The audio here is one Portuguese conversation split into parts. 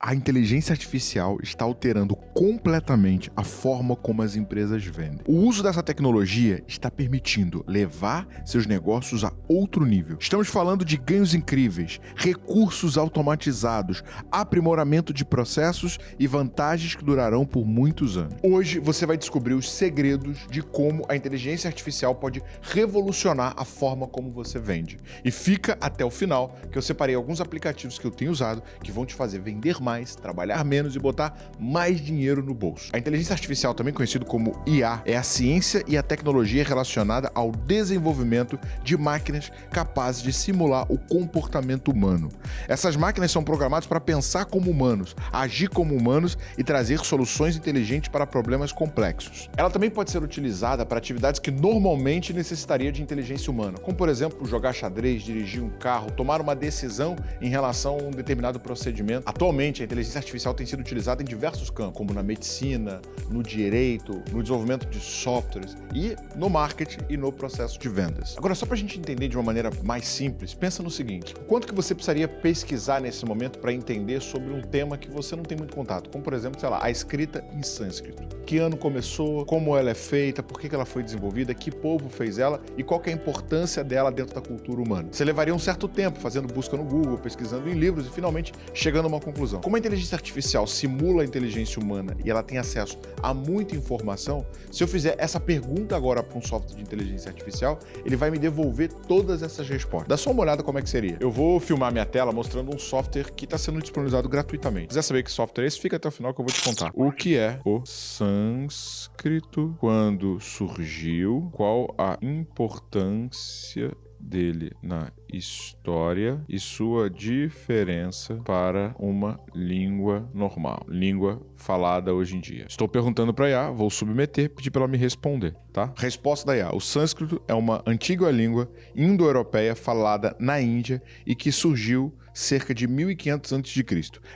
A inteligência artificial está alterando completamente a forma como as empresas vendem. O uso dessa tecnologia está permitindo levar seus negócios a outro nível. Estamos falando de ganhos incríveis, recursos automatizados, aprimoramento de processos e vantagens que durarão por muitos anos. Hoje você vai descobrir os segredos de como a inteligência artificial pode revolucionar a forma como você vende. E fica até o final que eu separei alguns aplicativos que eu tenho usado que vão te fazer vender mais mais, trabalhar menos e botar mais dinheiro no bolso. A inteligência artificial, também conhecido como IA, é a ciência e a tecnologia relacionada ao desenvolvimento de máquinas capazes de simular o comportamento humano. Essas máquinas são programadas para pensar como humanos, agir como humanos e trazer soluções inteligentes para problemas complexos. Ela também pode ser utilizada para atividades que normalmente necessitaria de inteligência humana, como por exemplo jogar xadrez, dirigir um carro, tomar uma decisão em relação a um determinado procedimento. Atualmente, A inteligência artificial tem sido utilizada em diversos campos, como na medicina, no direito, no desenvolvimento de softwares e no marketing e no processo de vendas. Agora, só para a gente entender de uma maneira mais simples, pensa no seguinte, quanto que você precisaria pesquisar nesse momento para entender sobre um tema que você não tem muito contato, como por exemplo, sei lá, a escrita em sânscrito. Que ano começou, como ela é feita, por que ela foi desenvolvida, que povo fez ela e qual é a importância dela dentro da cultura humana. Você levaria um certo tempo fazendo busca no Google, pesquisando em livros e finalmente chegando a uma conclusão. Como a inteligência artificial simula a inteligência humana e ela tem acesso a muita informação, se eu fizer essa pergunta agora para um software de inteligência artificial, ele vai me devolver todas essas respostas. Dá só uma olhada como é que seria. Eu vou filmar minha tela mostrando um software que está sendo disponibilizado gratuitamente. Se quiser saber que software é esse, fica até o final que eu vou te contar. O que é o sânscrito, quando surgiu, qual a importância dele na história e sua diferença para uma língua normal, língua falada hoje em dia. Estou perguntando para a IA, vou submeter, pedir para ela me responder, tá? Resposta da IA: o sânscrito é uma antiga língua indo-europeia falada na Índia e que surgiu cerca de 1500 a.C.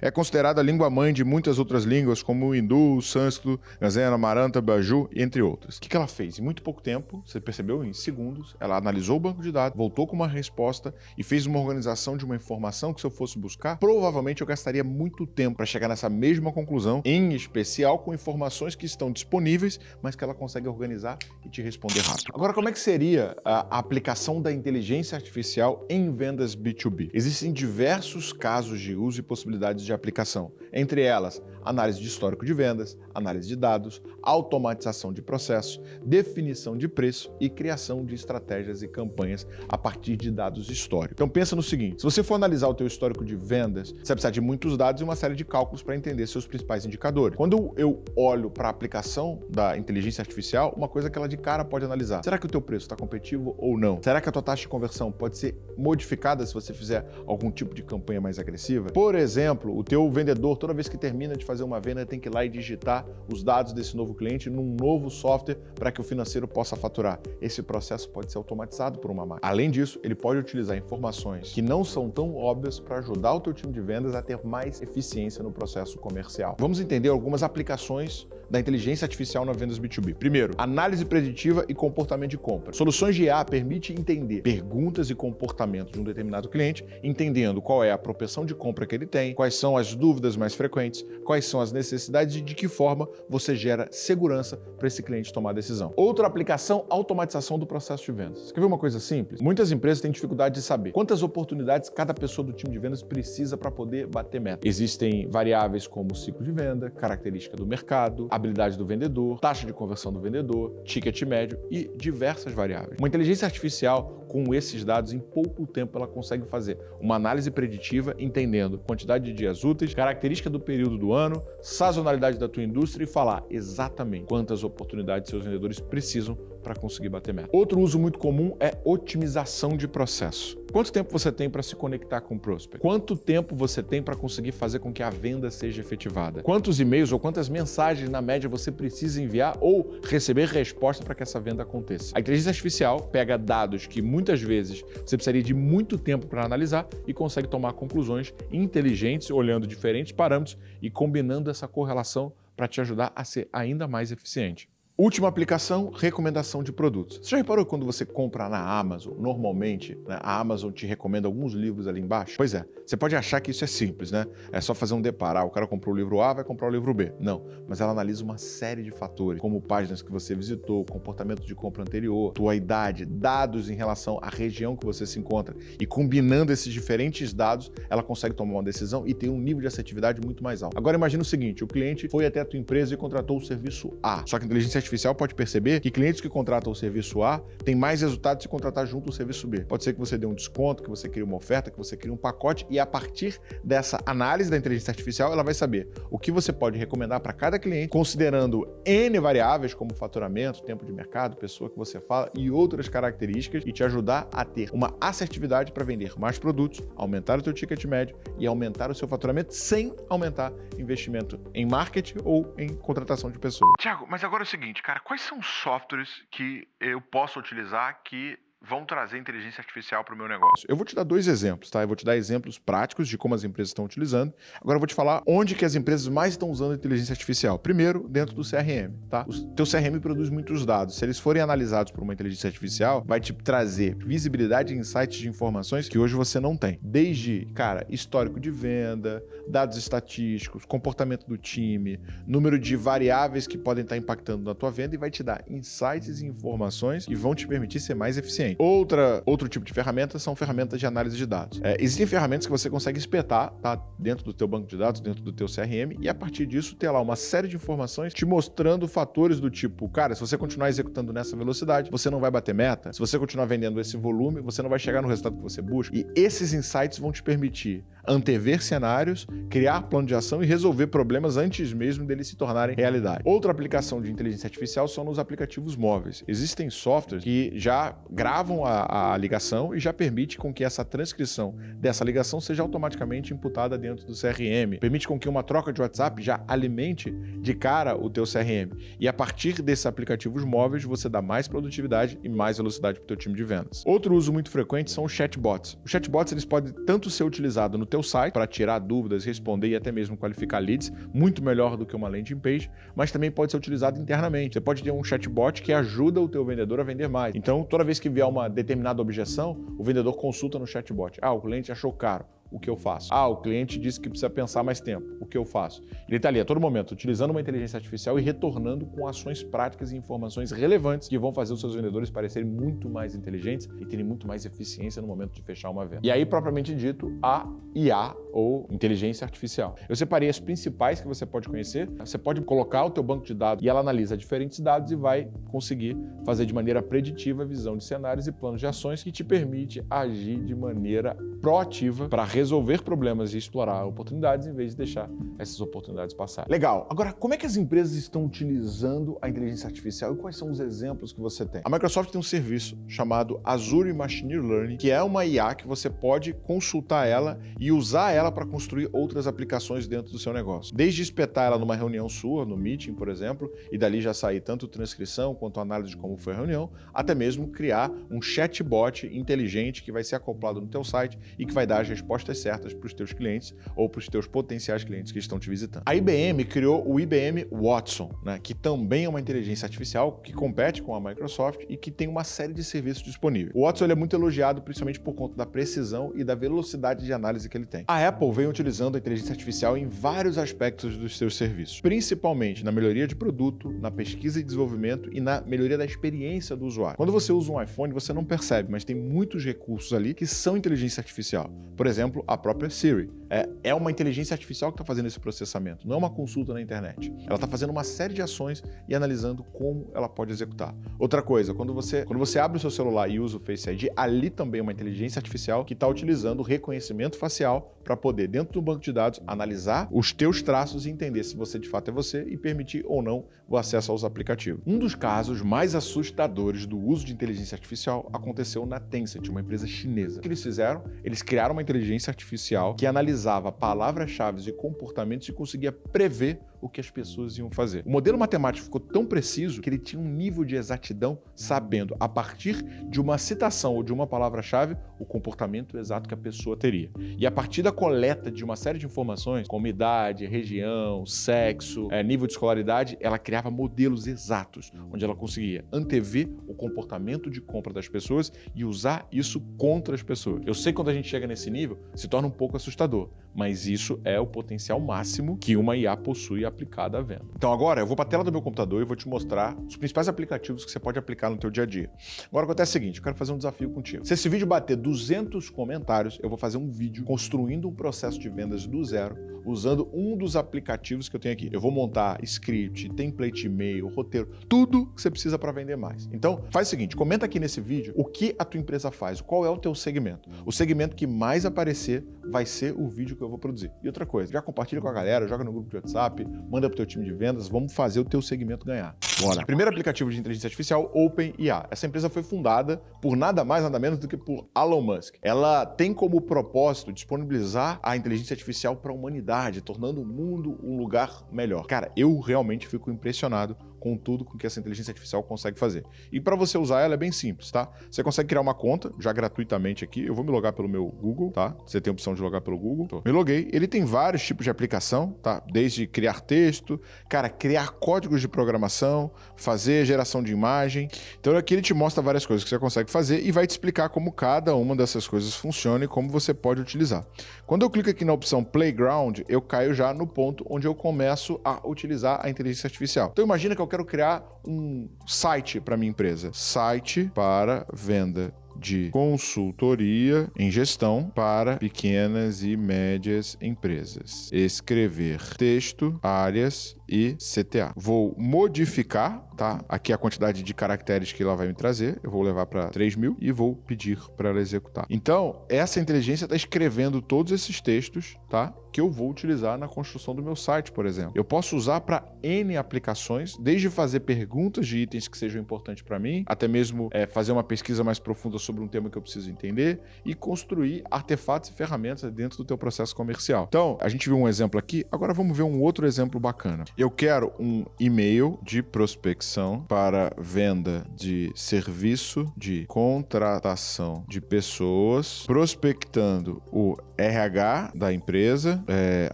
É considerada a língua-mãe de muitas outras línguas, como o hindu, o sânscrito, gazena, maranta, baju, entre outras. O que ela fez? Em muito pouco tempo, você percebeu, em segundos, ela analisou o banco de dados, voltou com uma resposta e fez uma organização de uma informação que se eu fosse buscar, provavelmente eu gastaria muito tempo para chegar nessa mesma conclusão, em especial com informações que estão disponíveis, mas que ela consegue organizar e te responder rápido. Agora, como é que seria a aplicação da inteligência artificial em vendas B2B? Existem diversos casos de uso e possibilidades de aplicação, entre elas análise de histórico de vendas, análise de dados, automatização de processos, definição de preço e criação de estratégias e campanhas a partir de dados históricos. Então pensa no seguinte, se você for analisar o teu histórico de vendas, você vai precisar de muitos dados e uma série de cálculos para entender seus principais indicadores. Quando eu olho para a aplicação da inteligência artificial, uma coisa que ela de cara pode analisar, será que o teu preço está competitivo ou não? Será que a tua taxa de conversão pode ser modificada se você fizer algum tipo de campanha mais agressiva? Por exemplo, o teu vendedor, toda vez que termina de fazer uma venda, tem que ir lá e digitar os dados desse novo cliente num novo software para que o financeiro possa faturar. Esse processo pode ser automatizado por uma máquina. Além disso, ele pode utilizar informações que não são tão óbvias para ajudar o teu time de vendas a ter mais eficiência no processo comercial. Vamos entender algumas aplicações da inteligência artificial na vendas B2B. Primeiro, análise preditiva e comportamento de compra. Soluções de IA permite entender perguntas e comportamentos de um determinado cliente, entendendo qual é a propensão de compra que ele tem, quais são as dúvidas mais frequentes, quais são as necessidades e de que forma você gera segurança para esse cliente tomar a decisão. Outra aplicação, automatização do processo de vendas. Quer ver uma coisa simples? Muitas empresas têm dificuldade de saber quantas oportunidades cada pessoa do time de vendas precisa para poder bater meta. Existem variáveis como ciclo de venda, característica do mercado, habilidade do vendedor, taxa de conversão do vendedor, ticket médio e diversas variáveis. Uma inteligência artificial com esses dados, em pouco tempo ela consegue fazer uma análise preditiva, entendendo quantidade de dias úteis, característica do período do ano, sazonalidade da tua indústria e falar exatamente quantas oportunidades seus vendedores precisam para conseguir bater meta. Outro uso muito comum é otimização de processo. Quanto tempo você tem para se conectar com o prospect? Quanto tempo você tem para conseguir fazer com que a venda seja efetivada? Quantos e-mails ou quantas mensagens na média você precisa enviar ou receber resposta para que essa venda aconteça? A inteligência artificial pega dados que muitas vezes você precisaria de muito tempo para analisar e consegue tomar conclusões inteligentes olhando diferentes parâmetros e combinando essa correlação para te ajudar a ser ainda mais eficiente. Última aplicação, recomendação de produtos. Você já reparou que quando você compra na Amazon, normalmente, né, a Amazon te recomenda alguns livros ali embaixo? Pois é, você pode achar que isso é simples, né? É só fazer um deparar, o cara comprou o livro A, vai comprar o livro B. Não, mas ela analisa uma série de fatores, como páginas que você visitou, comportamento de compra anterior, tua idade, dados em relação à região que você se encontra. E combinando esses diferentes dados, ela consegue tomar uma decisão e ter um nível de assertividade muito mais alto. Agora imagina o seguinte, o cliente foi até a tua empresa e contratou o serviço A, só que a inteligência artificial pode perceber que clientes que contratam o serviço A têm mais resultados se contratar junto o serviço B. Pode ser que você dê um desconto, que você crie uma oferta, que você crie um pacote e a partir dessa análise da inteligência artificial, ela vai saber o que você pode recomendar para cada cliente, considerando N variáveis como faturamento, tempo de mercado, pessoa que você fala e outras características e te ajudar a ter uma assertividade para vender mais produtos, aumentar o teu ticket médio e aumentar o seu faturamento sem aumentar investimento em marketing ou em contratação de pessoas. Tiago, mas agora é o seguinte, cara, quais são os softwares que eu posso utilizar que vão trazer inteligência artificial para o meu negócio? Eu vou te dar dois exemplos, tá? Eu vou te dar exemplos práticos de como as empresas estão utilizando. Agora eu vou te falar onde que as empresas mais estão usando inteligência artificial. Primeiro, dentro do CRM, tá? O teu CRM produz muitos dados. Se eles forem analisados por uma inteligência artificial, vai te trazer visibilidade e insights de informações que hoje você não tem. Desde, cara, histórico de venda, dados estatísticos, comportamento do time, número de variáveis que podem estar impactando na tua venda e vai te dar insights e informações que vão te permitir ser mais eficiente. Outra, outro tipo de ferramenta são ferramentas de análise de dados. É, existem ferramentas que você consegue espetar tá, dentro do teu banco de dados, dentro do teu CRM, e a partir disso ter lá uma série de informações te mostrando fatores do tipo, cara, se você continuar executando nessa velocidade, você não vai bater meta. Se você continuar vendendo esse volume, você não vai chegar no resultado que você busca. E esses insights vão te permitir antever cenários, criar plano de ação e resolver problemas antes mesmo deles se tornarem realidade. Outra aplicação de inteligência artificial são nos aplicativos móveis. Existem softwares que já gravam a, a, ligação e já permite com que essa transcrição dessa ligação seja automaticamente imputada dentro do CRM. Permite com que uma troca de WhatsApp já alimente de cara o teu CRM. E a partir desses aplicativos móveis, você dá mais produtividade e mais velocidade para o teu time de vendas. Outro uso muito frequente são os chatbots. Os chatbots eles podem tanto ser utilizados no teu site para tirar dúvidas, responder e até mesmo qualificar leads, muito melhor do que uma landing page, mas também pode ser utilizado internamente. Você pode ter um chatbot que ajuda o teu vendedor a vender mais. Então, toda vez que vier uma determinada objeção, o vendedor consulta no chatbot. Ah, o cliente achou caro o que eu faço? Ah, o cliente disse que precisa pensar mais tempo, o que eu faço? Ele está ali a todo momento utilizando uma inteligência artificial e retornando com ações práticas e informações relevantes que vão fazer os seus vendedores parecerem muito mais inteligentes e terem muito mais eficiência no momento de fechar uma venda. E aí, propriamente dito, a IA ou inteligência artificial. Eu separei as principais que você pode conhecer. Você pode colocar o teu banco de dados e ela analisa diferentes dados e vai conseguir fazer de maneira preditiva a visão de cenários e planos de ações que te permite agir de maneira proativa para resolver problemas e explorar oportunidades em vez de deixar essas oportunidades passarem. Legal. Agora, como é que as empresas estão utilizando a inteligência artificial e quais são os exemplos que você tem? A Microsoft tem um serviço chamado Azure Machine Learning, que é uma IA que você pode consultar ela e usar ela para construir outras aplicações dentro do seu negócio. Desde espetar ela numa reunião sua, no Meeting, por exemplo, e dali já sair tanto transcrição quanto análise de como foi a reunião, até mesmo criar um chatbot inteligente que vai ser acoplado no teu site e que vai dar as respostas certas para os teus clientes ou para os teus potenciais clientes que estão te visitando. A IBM criou o IBM Watson, né, que também é uma inteligência artificial que compete com a Microsoft e que tem uma série de serviços disponíveis. O Watson é muito elogiado principalmente por conta da precisão e da velocidade de análise que ele tem. A Apple vem utilizando a inteligência artificial em vários aspectos dos seus serviços, principalmente na melhoria de produto, na pesquisa e desenvolvimento e na melhoria da experiência do usuário. Quando você usa um iPhone, você não percebe, mas tem muitos recursos ali que são inteligência artificial. Por exemplo, a própria Siri. É, é uma inteligência artificial que está fazendo esse processamento, não é uma consulta na internet. Ela está fazendo uma série de ações e analisando como ela pode executar. Outra coisa, quando você, quando você abre o seu celular e usa o Face ID, ali também é uma inteligência artificial que está utilizando o reconhecimento facial para poder, dentro do banco de dados, analisar os teus traços e entender se você de fato é você e permitir ou não o acesso aos aplicativos. Um dos casos mais assustadores do uso de inteligência artificial aconteceu na Tencent, uma empresa chinesa. O que eles fizeram? Eles criaram uma inteligência artificial que analisava palavras-chave e comportamentos e conseguia prever o que as pessoas iam fazer. O modelo matemático ficou tão preciso que ele tinha um nível de exatidão sabendo, a partir de uma citação ou de uma palavra-chave, o comportamento exato que a pessoa teria. E a partir da coleta de uma série de informações, como idade, região, sexo, é, nível de escolaridade, ela criava modelos exatos, onde ela conseguia antever o comportamento de compra das pessoas e usar isso contra as pessoas. Eu sei que quando a gente chega nesse nível, se torna um pouco assustador, mas isso é o potencial máximo que uma IA possui aplicada à venda. Então agora eu vou para a tela do meu computador e vou te mostrar os principais aplicativos que você pode aplicar no teu dia a dia. Agora acontece o seguinte, eu quero fazer um desafio contigo. Se esse vídeo bater 200 comentários, eu vou fazer um vídeo construindo um processo de vendas do zero, usando um dos aplicativos que eu tenho aqui. Eu vou montar script, template e-mail, roteiro, tudo que você precisa para vender mais. Então, faz o seguinte, comenta aqui nesse vídeo o que a tua empresa faz, qual é o teu segmento. O segmento que mais aparecer vai ser o vídeo que eu vou produzir. E outra coisa, já compartilha com a galera, joga no grupo de WhatsApp, manda pro teu time de vendas, vamos fazer o teu segmento ganhar. Bora. Primeiro aplicativo de inteligência artificial, OpenIA. Essa empresa foi fundada por nada mais, nada menos do que por Elon Musk. Ela tem como propósito disponibilizar a inteligência artificial para a humanidade, tornando o mundo um lugar melhor. Cara, eu realmente fico impressionado com tudo com que essa inteligência artificial consegue fazer. E para você usar ela é bem simples, tá? Você consegue criar uma conta, já gratuitamente aqui. Eu vou me logar pelo meu Google, tá? Você tem a opção de logar pelo Google. Tô. Me loguei. Ele tem vários tipos de aplicação, tá? Desde criar texto, cara, criar códigos de programação, fazer geração de imagem. Então aqui ele te mostra várias coisas que você consegue fazer e vai te explicar como cada uma dessas coisas funciona e como você pode utilizar. Quando eu clico aqui na opção Playground, eu caio já no ponto onde eu começo a utilizar a inteligência artificial. Então imagina que eu quero criar um site para minha empresa. Site para venda de consultoria em gestão para pequenas e médias empresas. Escrever texto, áreas e CTA. Vou modificar, tá? Aqui a quantidade de caracteres que ela vai me trazer. Eu vou levar para 3 mil e vou pedir para ela executar. Então, essa inteligência está escrevendo todos esses textos, tá? Que eu vou utilizar na construção do meu site, por exemplo. Eu posso usar para N aplicações, desde fazer perguntas de itens que sejam importantes para mim, até mesmo é, fazer uma pesquisa mais profunda sobre um tema que eu preciso entender e construir artefatos e ferramentas dentro do teu processo comercial. Então, a gente viu um exemplo aqui, agora vamos ver um outro exemplo bacana. Eu quero um e-mail de prospecção para venda de serviço de contratação de pessoas, prospectando o RH da empresa, é,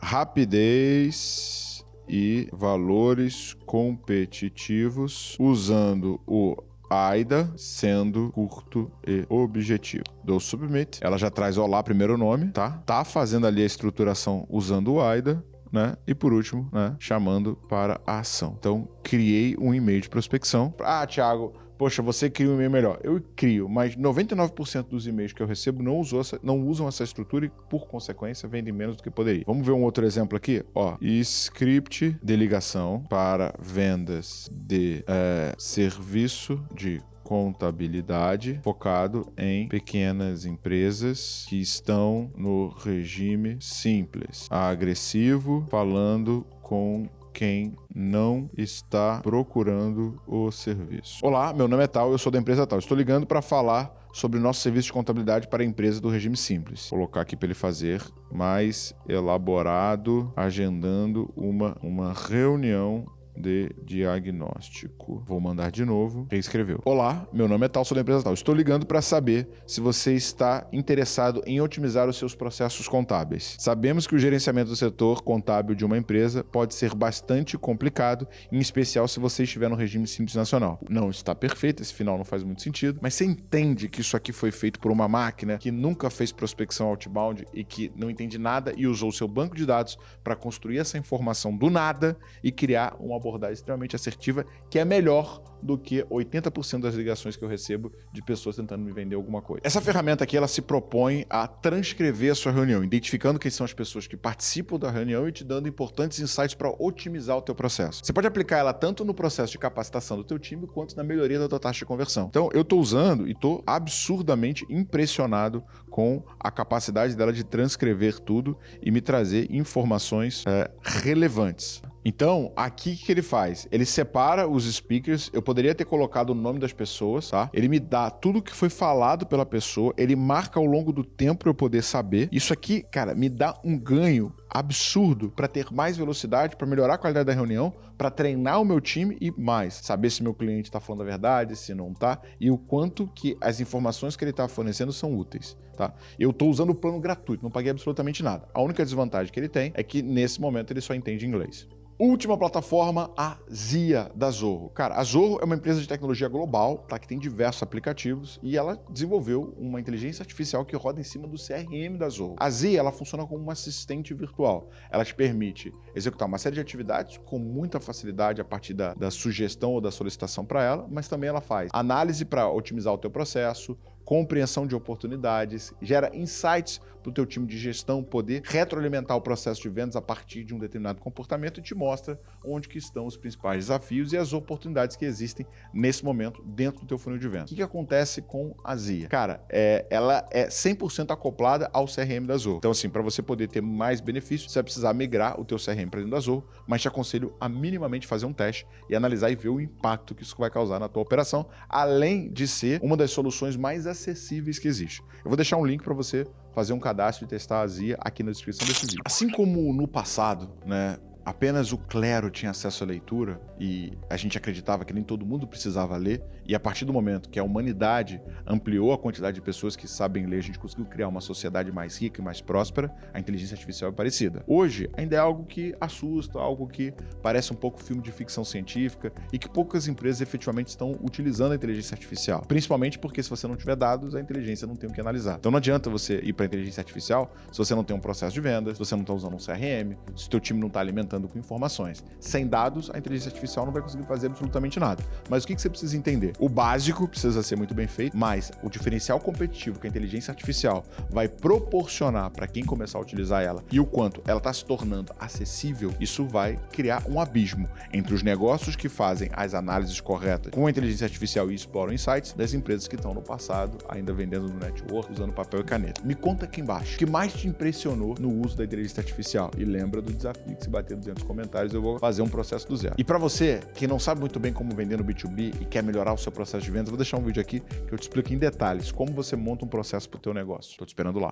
rapidez e valores competitivos usando o AIDA sendo curto e objetivo. Dou submit, ela já traz olá primeiro nome, tá? Tá fazendo ali a estruturação usando o AIDA, né? E por último, né, chamando para a ação. Então, criei um e-mail de prospecção. Ah, Thiago, poxa, você cria um e-mail melhor. Eu crio, mas 99% dos e-mails que eu recebo não, usou essa, não usam essa estrutura e, por consequência, vendem menos do que poderia. Vamos ver um outro exemplo aqui? Ó, script de ligação para vendas de é, serviço de contabilidade focado em pequenas empresas que estão no regime simples, agressivo, falando com quem não está procurando o serviço. Olá, meu nome é Tal, eu sou da empresa Tal. Estou ligando para falar sobre nosso serviço de contabilidade para a empresa do regime simples. Vou colocar aqui para ele fazer mais elaborado, agendando uma, uma reunião de diagnóstico. Vou mandar de novo. Reescreveu. Olá, meu nome é tal, sou da empresa tal. Estou ligando para saber se você está interessado em otimizar os seus processos contábeis. Sabemos que o gerenciamento do setor contábil de uma empresa pode ser bastante complicado, em especial se você estiver no regime simples nacional. Não está perfeito, esse final não faz muito sentido, mas você entende que isso aqui foi feito por uma máquina que nunca fez prospecção outbound e que não entende nada e usou seu banco de dados para construir essa informação do nada e criar uma abordagem extremamente assertiva, que é melhor do que 80% das ligações que eu recebo de pessoas tentando me vender alguma coisa. Essa ferramenta aqui, ela se propõe a transcrever a sua reunião, identificando quem são as pessoas que participam da reunião e te dando importantes insights para otimizar o teu processo. Você pode aplicar ela tanto no processo de capacitação do teu time, quanto na melhoria da tua taxa de conversão. Então, eu estou usando e estou absurdamente impressionado com a capacidade dela de transcrever tudo e me trazer informações é, relevantes Então, aqui o que ele faz? Ele separa os speakers, eu poderia ter colocado o nome das pessoas, tá? Ele me dá tudo que foi falado pela pessoa, ele marca ao longo do tempo para eu poder saber. Isso aqui, cara, me dá um ganho absurdo para ter mais velocidade, para melhorar a qualidade da reunião, para treinar o meu time e mais, saber se meu cliente está falando a verdade, se não está e o quanto que as informações que ele está fornecendo são úteis, tá? Eu estou usando o plano gratuito, não paguei absolutamente nada. A única desvantagem que ele tem é que nesse momento ele só entende inglês. Última plataforma, a Zia da Zorro. Cara, a Zorro é uma empresa de tecnologia global, tá? Que tem diversos aplicativos e ela desenvolveu uma inteligência artificial que roda em cima do CRM da Zorro. A Zia, ela funciona como uma assistente virtual. Ela te permite executar uma série de atividades com muita facilidade a partir da, da sugestão ou da solicitação para ela, mas também ela faz análise para otimizar o teu processo, compreensão de oportunidades, gera insights para o teu time de gestão poder retroalimentar o processo de vendas a partir de um determinado comportamento e te mostra onde que estão os principais desafios e as oportunidades que existem nesse momento dentro do teu funil de vendas. O que, que acontece com a Zia? Cara, é, ela é 100% acoplada ao CRM da Zorro. Então assim, para você poder ter mais benefícios, você vai precisar migrar o teu CRM para dentro da Zorro, mas te aconselho a minimamente fazer um teste e analisar e ver o impacto que isso vai causar na tua operação, além de ser uma das soluções mais acessíveis que existe. Eu vou deixar um link para você fazer um cadastro e testar a Zia aqui na descrição desse vídeo. Assim como no passado, né, apenas o clero tinha acesso à leitura e a gente acreditava que nem todo mundo precisava ler, e a partir do momento que a humanidade ampliou a quantidade de pessoas que sabem ler, a gente conseguiu criar uma sociedade mais rica e mais próspera, a inteligência artificial é parecida. Hoje, ainda é algo que assusta, algo que parece um pouco filme de ficção científica e que poucas empresas efetivamente estão utilizando a inteligência artificial. Principalmente porque se você não tiver dados, a inteligência não tem o que analisar. Então não adianta você ir para a inteligência artificial se você não tem um processo de vendas, se você não está usando um CRM, se o teu time não está alimentando com informações. Sem dados, a inteligência artificial não vai conseguir fazer absolutamente nada. Mas o que você precisa entender? O básico precisa ser muito bem feito, mas o diferencial competitivo que a inteligência artificial vai proporcionar para quem começar a utilizar ela e o quanto ela está se tornando acessível, isso vai criar um abismo entre os negócios que fazem as análises corretas com a inteligência artificial e exploram insights das empresas que estão no passado ainda vendendo no network, usando papel e caneta. Me conta aqui embaixo, o que mais te impressionou no uso da inteligência artificial? E lembra do desafio que se bater 200 comentários, eu vou fazer um processo do zero. E para você que não sabe muito bem como vender no B2B e quer melhorar o seu processo de vendas, vou deixar um vídeo aqui que eu te explico em detalhes como você monta um processo para o teu negócio. Estou te esperando lá.